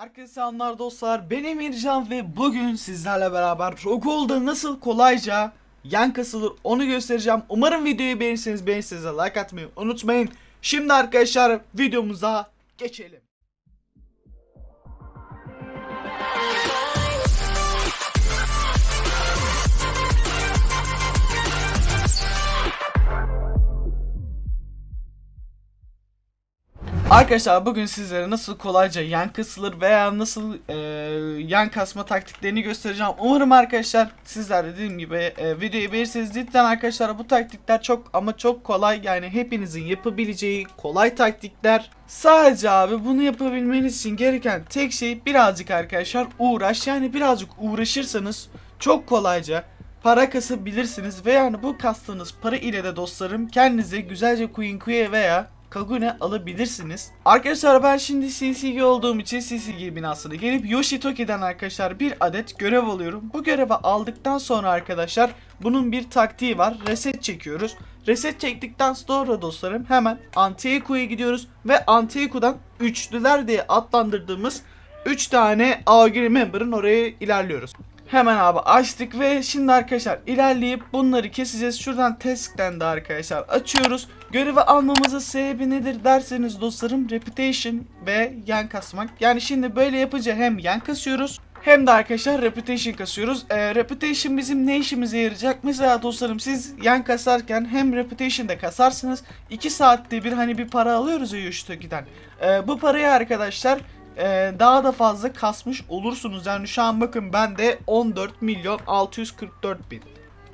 Herkese selamlar dostlar. Ben Emircan ve bugün sizlerle beraber Rogue'da nasıl kolayca yan kasılır onu göstereceğim. Umarım videoyu beğenirseniz beğenirseniz like atmayı unutmayın. Şimdi arkadaşlar videomuza geçelim. Arkadaşlar bugün sizlere nasıl kolayca yan kısılır veya nasıl e, yan kasma taktiklerini göstereceğim. Umarım arkadaşlar sizler de dediğim gibi e, videoyu beğenirseniz cidden arkadaşlar bu taktikler çok ama çok kolay. Yani hepinizin yapabileceği kolay taktikler. Sadece abi bunu yapabilmeniz için gereken tek şey birazcık arkadaşlar uğraş. Yani birazcık uğraşırsanız çok kolayca para kasabilirsiniz ve yani bu kastığınız para ile de dostlarım kendinize güzelce Queen Queen veya Kagune alabilirsiniz. Arkadaşlar ben şimdi CCG olduğum için CCG binasına gelip Yoshitoki'den arkadaşlar bir adet görev alıyorum. Bu görevi aldıktan sonra arkadaşlar bunun bir taktiği var. Reset çekiyoruz. Reset çektikten sonra dostlarım hemen Antieku'ya gidiyoruz ve Antieku'dan üçlüler diye adlandırdığımız 3 tane AOG member'ın oraya ilerliyoruz. Hemen abi açtık ve şimdi arkadaşlar ilerleyip bunları keseceğiz. Şuradan task'ten de arkadaşlar açıyoruz. Görevi almamızın sebebi nedir derseniz dostlarım reputation ve yan kasmak. Yani şimdi böyle yapınca hem yan kasıyoruz hem de arkadaşlar reputation kasıyoruz. Ee, reputation bizim ne işimize yarayacak? Mesela dostlarım siz yan kasarken hem reputation'da kasarsınız. 2 saatte bir hani bir para alıyoruz ya Yoshitoki'den. Ee, bu parayı arkadaşlar e, daha da fazla kasmış olursunuz. Yani şu an bakın bende 14 milyon 644 bin.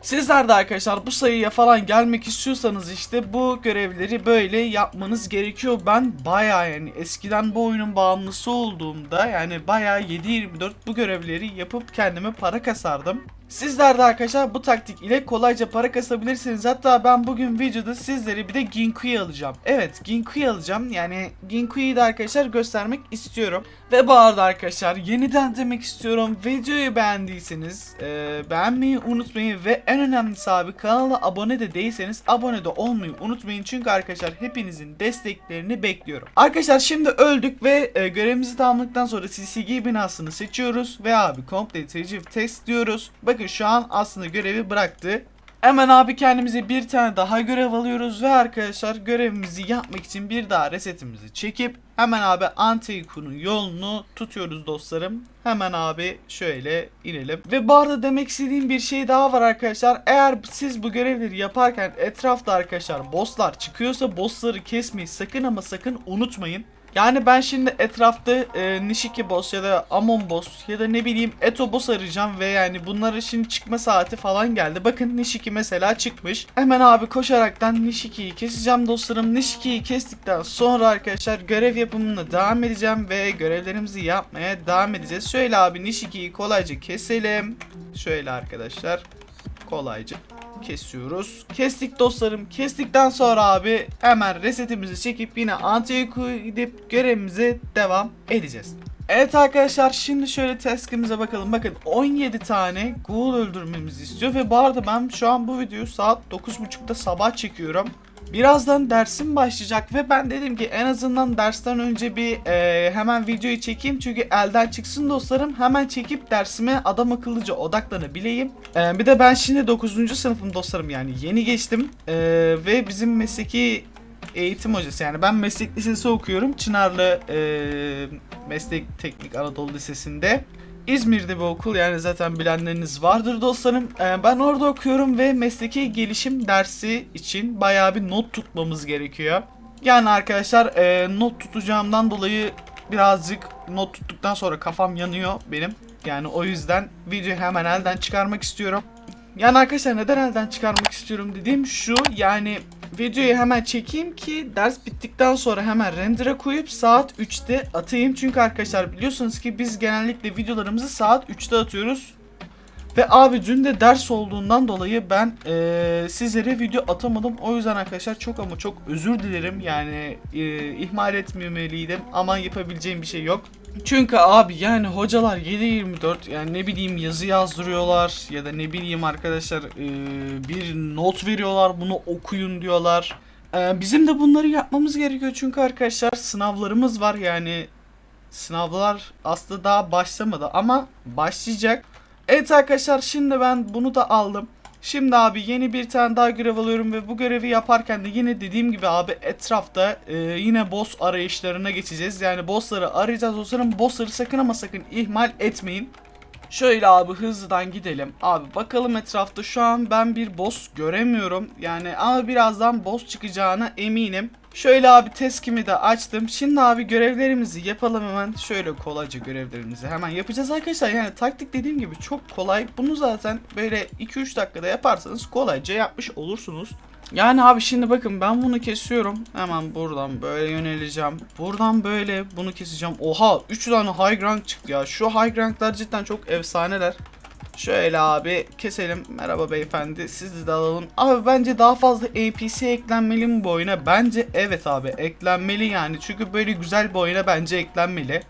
Sizler de arkadaşlar bu sayıya falan gelmek istiyorsanız işte bu görevleri böyle yapmanız gerekiyor. Ben baya yani eskiden bu oyunun bağımlısı olduğumda yani baya 7-24 bu görevleri yapıp kendime para kasardım. Sizler de arkadaşlar bu taktik ile kolayca para kasabilirsiniz. Hatta ben bugün videoda sizlere bir de Ginku'yu alacağım. Evet Ginku'yu alacağım. Yani Ginku'yu da arkadaşlar göstermek istiyorum. Ve bu arada arkadaşlar yeniden demek istiyorum. Videoyu beğendiyseniz e, beğenmeyi unutmayın. Ve en önemlisi abi kanala abone de değilseniz abone de olmayı unutmayın. Çünkü arkadaşlar hepinizin desteklerini bekliyorum. Arkadaşlar şimdi öldük ve e, görevimizi tamamladıktan sonra CCG binasını seçiyoruz. Ve abi complete retrieve test diyoruz. Bakın şu an aslında görevi bıraktı. Hemen abi kendimize bir tane daha görev alıyoruz ve arkadaşlar görevimizi yapmak için bir daha resetimizi çekip hemen abi Antikun'un yolunu tutuyoruz dostlarım. Hemen abi şöyle inelim. Ve bu arada demek istediğim bir şey daha var arkadaşlar. Eğer siz bu görevleri yaparken etrafta arkadaşlar bosslar çıkıyorsa bossları kesmeyi sakın ama sakın unutmayın. Yani ben şimdi etrafta e, Nishiki boss ya da Amon boss ya da ne bileyim Eto boss arayacağım ve yani bunların şimdi çıkma saati falan geldi. Bakın Nishiki mesela çıkmış. Hemen abi koşaraktan Nishiki'yi keseceğim dostlarım. Nishiki'yi kestikten sonra arkadaşlar görev yapımına devam edeceğim ve görevlerimizi yapmaya devam edeceğiz. Şöyle abi Nishiki'yi kolayca keselim. Şöyle arkadaşlar kolayca kesiyoruz. Kestik dostlarım. Kestikten sonra abi hemen resetimizi çekip yine Antiyoku'ya gidip görevimize devam edeceğiz. Evet arkadaşlar şimdi şöyle task'imize bakalım. Bakın 17 tane ghoul öldürmemizi istiyor ve bu arada ben şu an bu videoyu saat 9.30'da sabah çekiyorum. Birazdan dersim başlayacak ve ben dedim ki en azından dersten önce bir e, hemen videoyu çekeyim çünkü elden çıksın dostlarım hemen çekip dersime adam akıllıca odaklanabileyim. E, bir de ben şimdi 9. sınıfım dostlarım yani yeni geçtim e, ve bizim mesleki eğitim hocası yani ben meslek lisesi okuyorum Çınarlı e, Meslek Teknik Anadolu Lisesi'nde. İzmir'de bir okul yani zaten bilenleriniz vardır dostlarım. Ee, ben orada okuyorum ve mesleki gelişim dersi için bayağı bir not tutmamız gerekiyor. Yani arkadaşlar e, not tutacağımdan dolayı birazcık not tuttuktan sonra kafam yanıyor benim. Yani o yüzden videoyu hemen elden çıkarmak istiyorum. Yani arkadaşlar neden elden çıkarmak istiyorum dediğim şu yani videoyu hemen çekeyim ki ders bittikten sonra hemen render'a koyup saat 3'te atayım. Çünkü arkadaşlar biliyorsunuz ki biz genellikle videolarımızı saat 3'te atıyoruz. Ve abi dün de ders olduğundan dolayı ben e, sizlere video atamadım. O yüzden arkadaşlar çok ama çok özür dilerim. Yani e, ihmal etmemeliydim ama yapabileceğim bir şey yok. Çünkü abi yani hocalar 7-24 yani ne bileyim yazı yazdırıyorlar ya da ne bileyim arkadaşlar bir not veriyorlar bunu okuyun diyorlar. Bizim de bunları yapmamız gerekiyor çünkü arkadaşlar sınavlarımız var yani Sınavlar aslında daha başlamadı ama başlayacak. Evet arkadaşlar şimdi ben bunu da aldım. Şimdi abi yeni bir tane daha görev alıyorum ve bu görevi yaparken de yine dediğim gibi abi etrafta e, yine boss arayışlarına geçeceğiz. Yani bossları arayacağız. Dostlarım bossları sakın ama sakın ihmal etmeyin. Şöyle abi hızlıdan gidelim. Abi bakalım etrafta şu an ben bir boss göremiyorum. Yani ama birazdan boss çıkacağına eminim. Şöyle abi teskimi de açtım. Şimdi abi görevlerimizi yapalım hemen. Şöyle kolayca görevlerimizi hemen yapacağız arkadaşlar. Yani taktik dediğim gibi çok kolay. Bunu zaten böyle 2-3 dakikada yaparsanız kolayca yapmış olursunuz. Yani abi şimdi bakın ben bunu kesiyorum. Hemen buradan böyle yöneleceğim. Buradan böyle bunu keseceğim. Oha 3 tane high rank çıktı ya. Şu high ranklar cidden çok efsaneler. Şöyle abi keselim. Merhaba beyefendi. Sizi de alalım. Abi bence daha fazla NPC eklenmeli mi bu oyuna? Bence evet abi eklenmeli yani. Çünkü böyle güzel bir oyuna bence eklenmeli.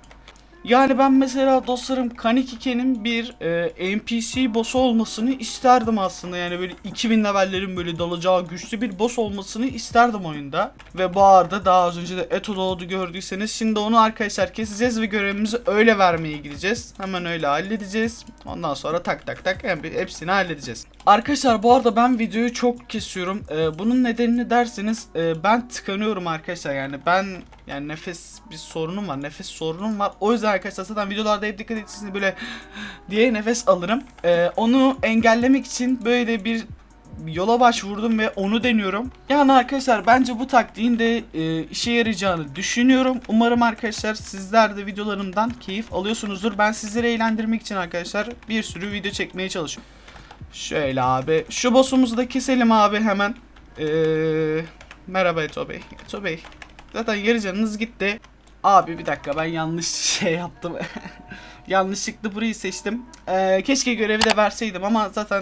Yani ben mesela dostlarım Kanekike'nin bir e, NPC boss olmasını isterdim aslında. Yani böyle 2000 levellerin böyle dalacağı güçlü bir boss olmasını isterdim oyunda. Ve bu arada daha az önce de Eto doğdu gördüyseniz şimdi onu arkadaşlar keseceğiz ve görevimizi öyle vermeye gideceğiz. Hemen öyle halledeceğiz. Ondan sonra tak tak tak hem- hepsini halledeceğiz. Arkadaşlar bu arada ben videoyu çok kesiyorum. E, bunun nedenini derseniz e, ben tıkanıyorum arkadaşlar. Yani ben yani nefes bir sorunum var. Nefes sorunum var. O yüzden arkadaşlar zaten videolarda hep dikkat etsiniz böyle diye nefes alırım. Ee, onu engellemek için böyle bir yola başvurdum ve onu deniyorum. Yani arkadaşlar bence bu taktiğin de e, işe yarayacağını düşünüyorum. Umarım arkadaşlar sizler de videolarımdan keyif alıyorsunuzdur. Ben sizleri eğlendirmek için arkadaşlar bir sürü video çekmeye çalışıyorum. Şöyle abi. Şu boss'umuzu da keselim abi hemen. Ee, merhaba Eto Bey. Eto Bey. Zaten yarı gitti. Abi bir dakika ben yanlış şey yaptım. Yanlışlıkla burayı seçtim. Ee, keşke görevi de verseydim ama zaten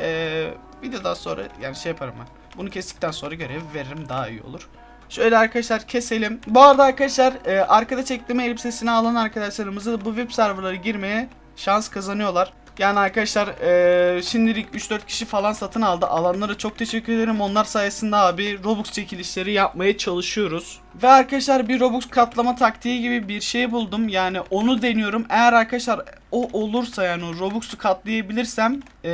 ee, videodan sonra yani şey yaparım ben. Bunu kestikten sonra görevi veririm daha iyi olur. Şöyle arkadaşlar keselim. Bu arada arkadaşlar e, arkada çektiğim elbisesini alan arkadaşlarımızı bu web serverlara girmeye şans kazanıyorlar. Yani arkadaşlar e, şimdilik 3-4 kişi falan satın aldı. Alanlara çok teşekkür ederim. Onlar sayesinde abi Robux çekilişleri yapmaya çalışıyoruz. Ve arkadaşlar bir Robux katlama taktiği gibi bir şey buldum. Yani onu deniyorum. Eğer arkadaşlar o olursa yani Robux'u katlayabilirsem e,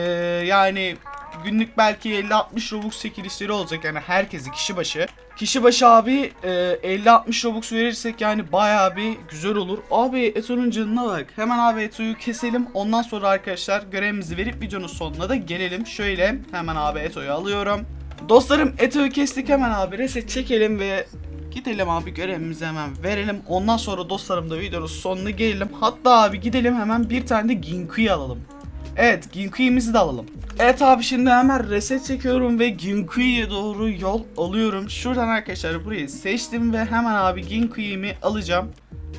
yani günlük belki 50-60 Robux çekilişleri olacak yani herkesi kişi başı. Kişi başı abi e, 50-60 Robux verirsek yani bayağı bir güzel olur. Abi Eto'nun canına bak. Hemen abi Eto'yu keselim. Ondan sonra arkadaşlar görevimizi verip videonun sonuna da gelelim. Şöyle hemen abi Eto'yu alıyorum. Dostlarım Eto'yu kestik hemen abi reset çekelim ve Gidelim abi görevimizi hemen verelim. Ondan sonra dostlarım da videonun sonuna gelelim. Hatta abi gidelim hemen bir tane de Ginku'yu alalım. Evet Ginku'imizi de alalım. Evet abi şimdi hemen reset çekiyorum ve Ginku'ya doğru yol alıyorum. Şuradan arkadaşlar burayı seçtim ve hemen abi Ginku'yu alacağım.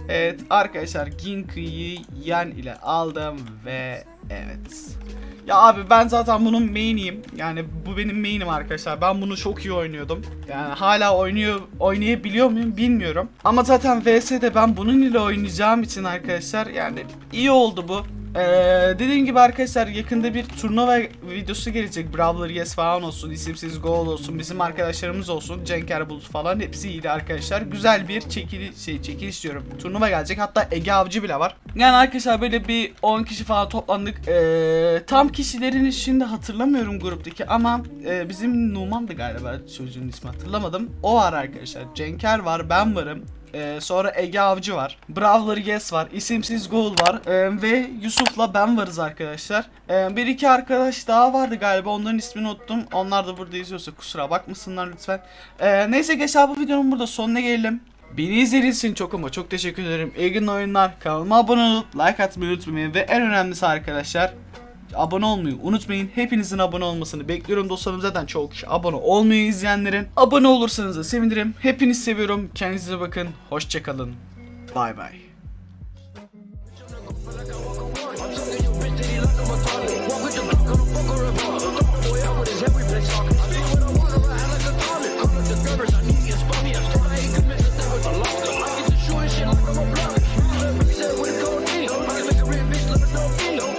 Evet arkadaşlar Ginku'yu yan ile aldım ve evet. Ya abi ben zaten bunun main'iyim. Yani bu benim main'im arkadaşlar. Ben bunu çok iyi oynuyordum. Yani hala oynuyor oynayabiliyor muyum bilmiyorum. Ama zaten VS'de ben bunun ile oynayacağım için arkadaşlar yani iyi oldu bu. Ee, dediğim gibi arkadaşlar yakında bir turnuva videosu gelecek. Brawler Yes falan olsun, isimsiz Goal olsun, bizim arkadaşlarımız olsun, Cenker Bulut falan hepsi iyiydi arkadaşlar. Güzel bir çekili şey çekiliş diyorum. Turnuva gelecek. Hatta Ege Avcı bile var. Yani arkadaşlar böyle bir 10 kişi falan toplandık. Ee, tam kişilerin şimdi hatırlamıyorum gruptaki ama e, bizim Numan'dı galiba çocuğun ismi hatırlamadım. O var arkadaşlar. Cenker var, ben varım. Ee, sonra Ege Avcı var. Brawler Yes var. isimsiz Goal var. Ee, ve Yusuf'la ben varız arkadaşlar. Ee, bir iki arkadaş daha vardı galiba. Onların ismini unuttum. Onlar da burada izliyorsa kusura bakmasınlar lütfen. Ee, neyse abi bu videonun burada sonuna gelelim. Beni izlediğiniz çok ama çok teşekkür ederim. İyi günler oyunlar. Kanalıma abone olup like atmayı unutmayın. Ve en önemlisi arkadaşlar abone olmayı unutmayın. Hepinizin abone olmasını bekliyorum dostlarım. Zaten çoğu kişi abone olmuyor izleyenlerin. Abone olursanız da sevinirim. Hepinizi seviyorum. Kendinize bakın. Hoşçakalın. Bay bay.